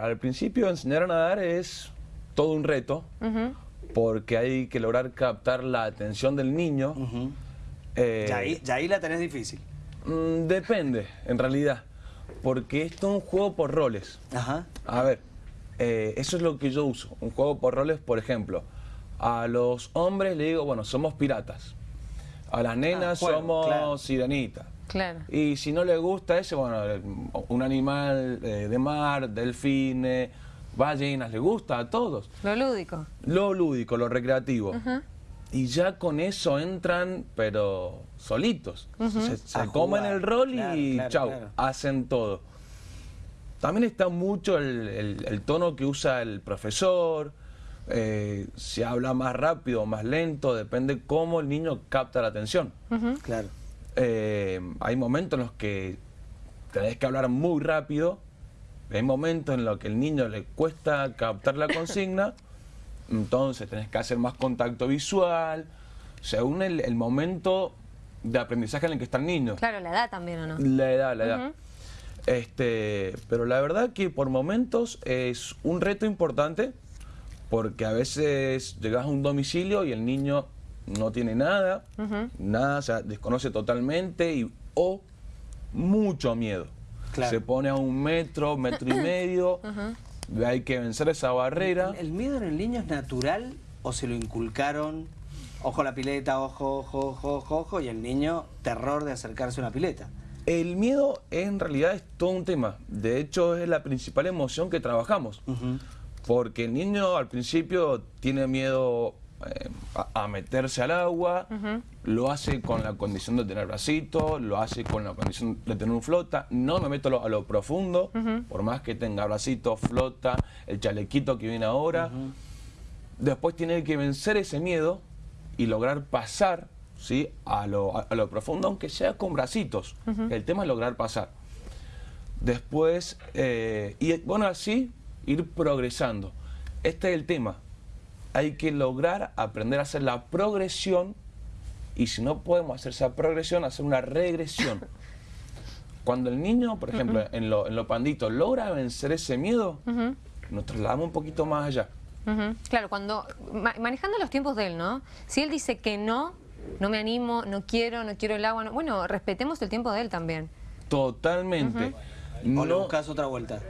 Al principio enseñar a nadar es todo un reto, porque hay que lograr captar la atención del niño. Eh, ya, ahí, ya ahí la tenés difícil. Mm, depende, en realidad, porque esto es un juego por roles. Ajá. A ver, eh, eso es lo que yo uso, un juego por roles, por ejemplo. A los hombres le digo, bueno, somos piratas. A las nenas ah, somos sirenitas. Claro. Y si no le gusta ese, bueno, un animal eh, de mar, delfines, ballenas, le gusta a todos. Lo lúdico. Lo lúdico, lo recreativo. Y ya con eso entran, pero solitos. Se, comen el rol y chau, hacen todo. También está mucho el, tono que usa el profesor, eh, si habla más rápido o más lento, depende cómo el niño capta la atención. Claro. Eh, hay momentos en los que tenés que hablar muy rápido, hay momentos en los que el niño le cuesta captar la consigna, entonces tenés que hacer más contacto visual, según el, el, momento de aprendizaje en el que está el niño. Claro, la edad también, ¿o no? La edad, la edad. Este, pero la verdad que por momentos es un reto importante porque a veces llegas a un domicilio y el niño no tiene nada, nada, o sea, desconoce totalmente y, o mucho miedo. Se pone a un metro, metro y medio, hay que vencer esa barrera. ¿El, miedo en el niño es natural o se lo inculcaron? Ojo la pileta, ojo, ojo, ojo, ojo, ojo, y el niño, terror de acercarse a una pileta. El miedo en realidad es todo un tema. De hecho, es la principal emoción que trabajamos. Porque el niño al principio tiene miedo eh, a, meterse al agua, lo hace con la condición de tener bracito, lo hace con la condición de tener un flota, no me meto a lo, profundo, por más que tenga bracito, flota, el chalequito que viene ahora. Después tiene que vencer ese miedo y lograr pasar ¿sí? a, lo, profundo, aunque sea con bracitos. El tema es lograr pasar. Después, eh, y bueno, así ir progresando. Este es el tema hay que lograr aprender a hacer la progresión y si no podemos hacer esa progresión, hacer una regresión. Cuando el niño, por ejemplo, en, lo, en pandito, logra vencer ese miedo, nos trasladamos un poquito más allá. Claro, cuando manejando los tiempos de él, ¿no? Si él dice que no, no me animo, no quiero, no quiero el agua, bueno, respetemos el tiempo de él también. Totalmente. no, ¿O le buscas otra vuelta?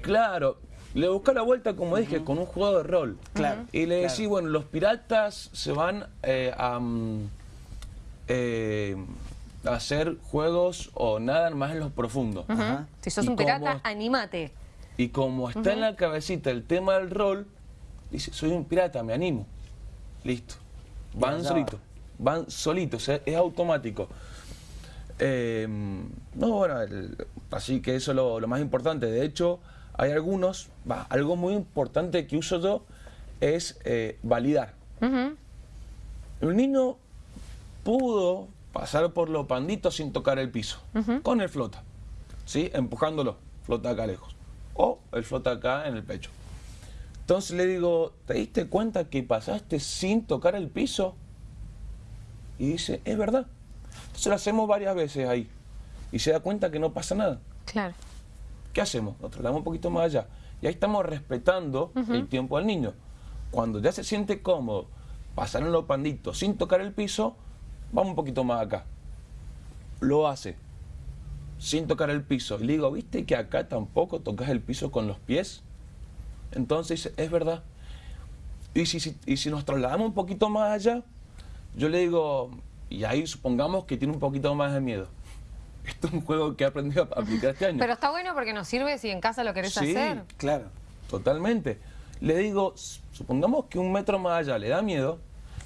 Claro, le busca la vuelta, como dije, con un juego de rol. Claro. Y le decís, bueno, los piratas se van eh, mm, eh, a, hacer juegos o nadan más en los profundos. Si sos un pirata, animate. Y como está en la cabecita el tema del rol, dice, soy un pirata, me animo. Listo. Van solitos. Van solitos, es automático. Eh, no, bueno, así que eso es lo, lo más importante. De hecho, hay algunos, va, algo muy importante que uso yo es eh, validar. El niño pudo pasar por los panditos sin tocar el piso, con el flota, ¿sí? empujándolo, flota acá lejos, o el flota acá en el pecho. Entonces le digo, ¿te diste cuenta que pasaste sin tocar el piso? Y dice, es verdad. Entonces lo hacemos varias veces ahí. Y se da cuenta que no pasa nada. Claro. ¿Qué hacemos? Nos trasladamos un poquito más allá. Y ahí estamos respetando el tiempo del niño. Cuando ya se siente cómodo, pasaron los panditos sin tocar el piso, vamos un poquito más acá. Lo hace sin tocar el piso. Y le digo, ¿viste que acá tampoco tocas el piso con los pies? Entonces es verdad. Y si, y si nos trasladamos un poquito más allá, yo le digo, y ahí supongamos que tiene un poquito más de miedo esto es un juego que he aprendido a aplicar este año. Pero está bueno porque nos sirve si en casa lo querés sí, hacer. claro. Totalmente. Le digo, supongamos que un metro más allá le da miedo,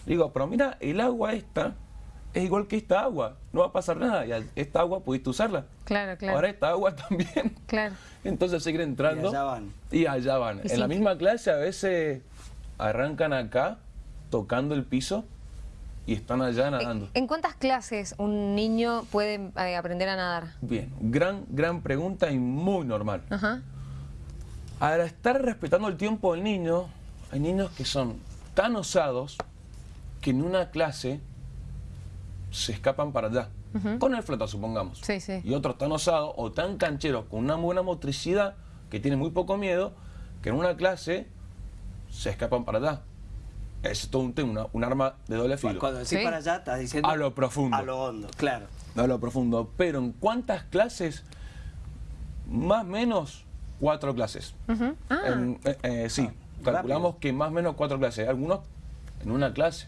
le digo, pero mira, el agua esta es igual que esta agua, no va a pasar nada, y esta agua pudiste usarla. Claro, claro. Ahora esta agua también. Claro. Entonces seguir entrando. Y allá van. Y allá van. en la misma clase a veces arrancan acá, tocando el piso, y están allá nadando. ¿En cuántas clases un niño puede eh, aprender a nadar? Bien, gran, gran pregunta y muy normal. Al estar respetando el tiempo del niño, hay niños que son tan osados que en una clase se escapan para allá. Con el flota, supongamos. Sí, sí. Y otros tan osados o tan cancheros con una buena motricidad que tienen muy poco miedo que en una clase se escapan para allá. Es todo un tema, una- un arma de doble filo. Cuando decís Sí. para allá, estás diciendo... A lo profundo. A lo hondo, claro. No a lo profundo. Pero en cuántas clases, más o menos cuatro clases. Ah, En- eh, eh, sí, calculamos que más o menos cuatro clases. Algunos en una clase,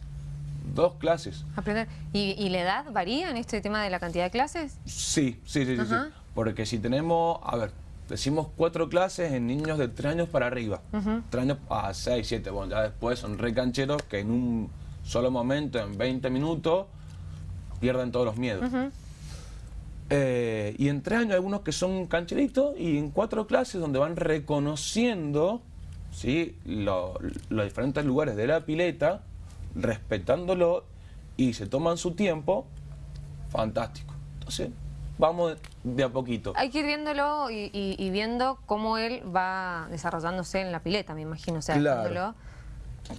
dos clases. aprender. ¿Y, y la edad varía en este tema de la cantidad de clases? Sí, sí, sí, sí. Porque si tenemos, a ver, decimos cuatro clases en niños de tres años para arriba. Tres años a seis, siete. Bueno, ya después son recancheros que en un solo momento, en 20 minutos, pierden todos los miedos. Eh, y en tres años hay algunos que son cancheritos y en cuatro clases donde van reconociendo ¿sí? lo- los diferentes lugares de la pileta, respetándolo y se toman su tiempo, fantástico. Entonces, vamos de a poquito. Hay que ir viéndolo y, y- y viendo cómo él va desarrollándose en la pileta, me imagino. O sea, Claro. viéndolo.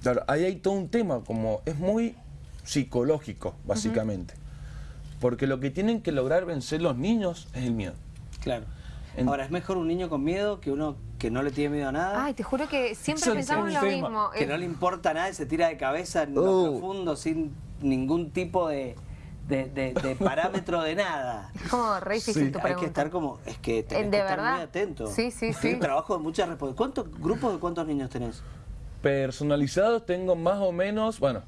Claro, ahí hay todo un tema, como es muy psicológico, básicamente. Porque lo que tienen que lograr vencer los niños es el miedo. Claro. En- Ahora, ¿es mejor un niño con miedo que uno que no le tiene miedo a nada? Ay, te juro que siempre Eso pensamos un lo tema. mismo. que no le importa nada y se tira de cabeza en lo Oh. profundo sin ningún tipo de, de, de- de parámetro de nada. Es como re difícil Sí. tu Hay pregunta. que estar como, es que tenés Eh, que ¿de estar verdad? muy atento. Sí, sí, Es sí. un trabajo de muchas responsabilidades. ¿Cuántos grupos de cuántos niños tenés? Personalizados tengo más o menos, bueno,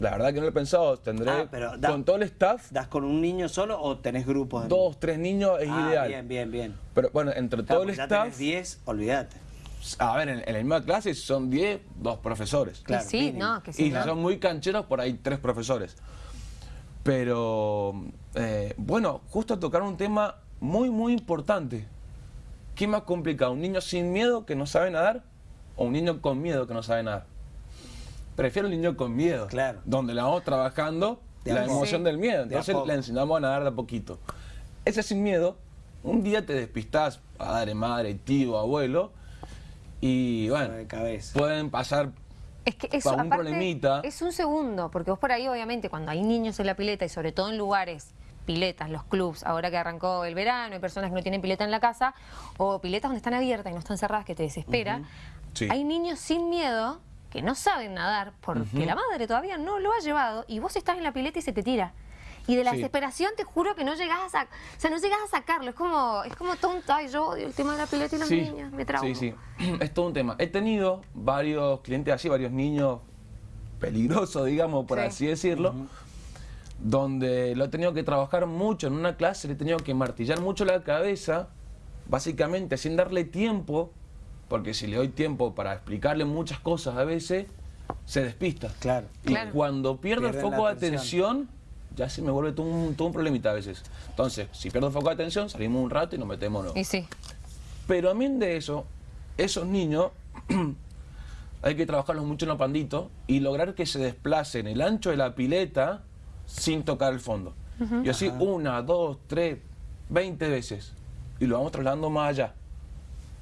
la verdad que no lo he pensado, tendré Ah, pero da- con todo el staff, ¿Das con un niño solo o tenés grupos de dos, tres niños es Ah, ideal. Bien, bien, bien. Pero bueno, entre Claro, todo el ya staff, tenés 10, olvídate. a ver, en, en la misma clase son 10, dos profesores. claro, sí, mínimo. no, que sí. Y no. si son muy cancheros, por ahí tres profesores. Pero, eh, bueno, justo tocar un tema muy, muy importante. ¿Qué más complicado? ¿Un niño sin miedo que no sabe nadar o un niño con miedo que no sabe nadar? Prefiero el niño con miedo. Claro. Donde le vamos trabajando De la emoción Sí. del miedo. Entonces le enseñamos a nadar de a poquito. Ese sin miedo, un día te despistás, padre, madre, tío, abuelo, y bueno, pueden pasar Es que eso, para un aparte, problemita. es un segundo, porque vos por ahí, obviamente, cuando hay niños en la pileta y sobre todo en lugares, piletas, los clubs, ahora que arrancó el verano, hay personas que no tienen pileta en la casa, o piletas donde están abiertas y no están cerradas, que te desespera. Sí. Hay niños sin miedo que no saben nadar porque la madre todavía no lo ha llevado y vos estás en la pileta y se te tira. Y de la Sí. desesperación te juro que no llegás a sac- o sea, no llegás a sacarlo, es como, es como tonto, ay yo odio el tema de la pileta y los niños, me trago. Sí, sí, es todo un tema. He tenido varios clientes así, varios niños peligrosos, digamos, por Sí. así decirlo, donde lo he tenido que trabajar mucho en una clase, le he tenido que martillar mucho la cabeza, básicamente sin darle tiempo, porque si le doy tiempo para explicarle muchas cosas a veces, se despista. Claro. Y Claro. cuando pierdo el foco de atención, ya se me vuelve todo un, todo un problemita a veces. Entonces, si pierdo el foco de atención, salimos un rato y nos metemos. ¿no? Y sí, Pero a mí de eso, esos niños hay que trabajarlos mucho en los panditos y lograr que se desplacen el ancho de la pileta sin tocar el fondo. Y así una, dos, tres, veinte veces. Y lo vamos trasladando más allá.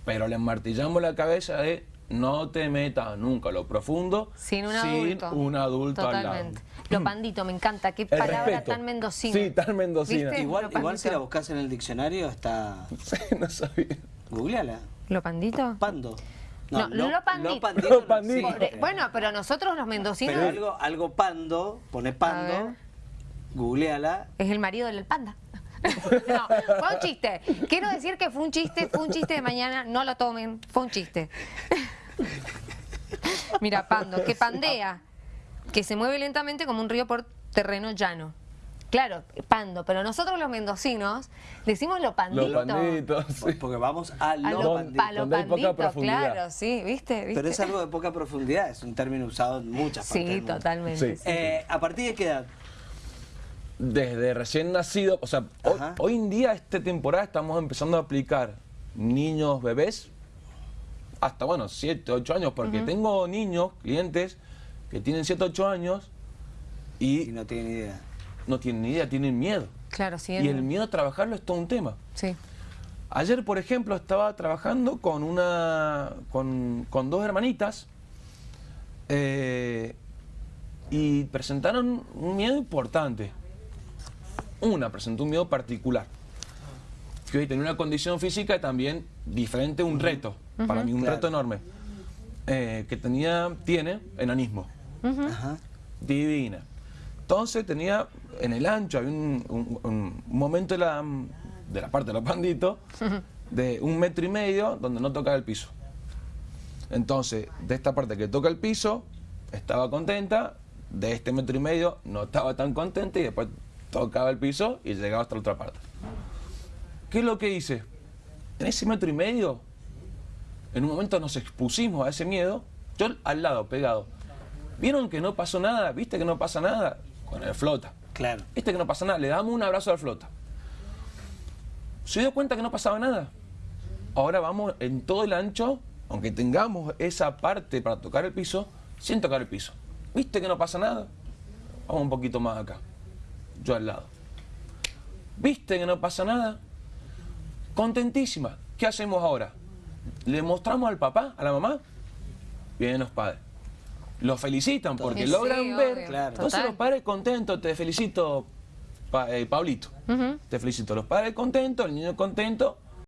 Pero le martillamos la cabeza de no te metas nunca a lo profundo sin un adulto. un adulto al lado. Lo pandito, me encanta, qué El palabra respeto. tan mendocina. Sí, tan mendocina. ¿Viste? Igual, Lo igual si la buscas en el diccionario está... Sí, no sabía. Googleala. ¿Lo pandito? Pando. No, lo pandito. pandito Lo pandito. Pobre- Bueno, pero nosotros los mendocinos Pero algo, algo pando, pone pando, googleala. es el marido del panda. No, fue un chiste. Quiero decir que fue un chiste, fue un chiste de mañana, no lo tomen, fue un chiste. Mira, pando, que pandea, que se mueve lentamente como un río por terreno llano. Claro, pando, pero nosotros los mendocinos decimos lo pandito. Los panditos, sí. Porque vamos a A lo lo, pandito. a lo donde hay poca pandito, profundidad. claro, sí, ¿viste? ¿viste? Pero es algo de poca profundidad, es un término usado en muchas partes. del Sí, mundo. totalmente. Sí. sí. Eh, ¿A partir de qué edad? Desde recién nacido, o sea, hoy en día, esta temporada, estamos empezando a aplicar niños, bebés, hasta, bueno, 7, 8 años, porque tengo niños, clientes, que tienen 7, 8 años y Y no tiene ni idea. no tienen ni idea, tienen miedo. Claro, sí. Y el miedo a trabajarlo es todo un tema. Sí. Ayer, por ejemplo, estaba trabajando con una con, con dos hermanitas eh, y presentaron un miedo importante. Una presentó un miedo particular. Que hoy tenía una condición física también diferente, un reto, para mí un Claro. reto enorme, eh, que tenía, tiene enanismo, Ajá. divina. Entonces tenía en el ancho, había un, un- un momento de la, de la parte de los panditos, de un metro y medio donde no tocaba el piso. Entonces, de esta parte que toca el piso, estaba contenta, de este metro y medio no estaba tan contenta y después tocaba el piso y llegaba hasta la otra parte. ¿Qué es lo que hice? En ese metro y medio, en un momento nos expusimos a ese miedo, yo al lado, pegado. ¿Vieron que no pasó nada? ¿Viste que no pasa nada? Con el flota. Claro. ¿Viste que no pasa nada? Le damos un abrazo al flota. ¿Se dio cuenta que no pasaba nada? Ahora vamos en todo el ancho, aunque tengamos esa parte para tocar el piso, sin tocar el piso. ¿Viste que no pasa nada? Vamos un poquito más acá. Yo al lado. ¿Viste que no pasa nada? Contentísima. ¿Qué hacemos ahora? ¿Le mostramos al papá, a la mamá? Vienen los padres. Los felicitan porque Sí, logran ver. Claro. Entonces Total. los padres contentos, te felicito, Pa- eh, Pablito. Te felicito. Los padres contentos, el niño contento.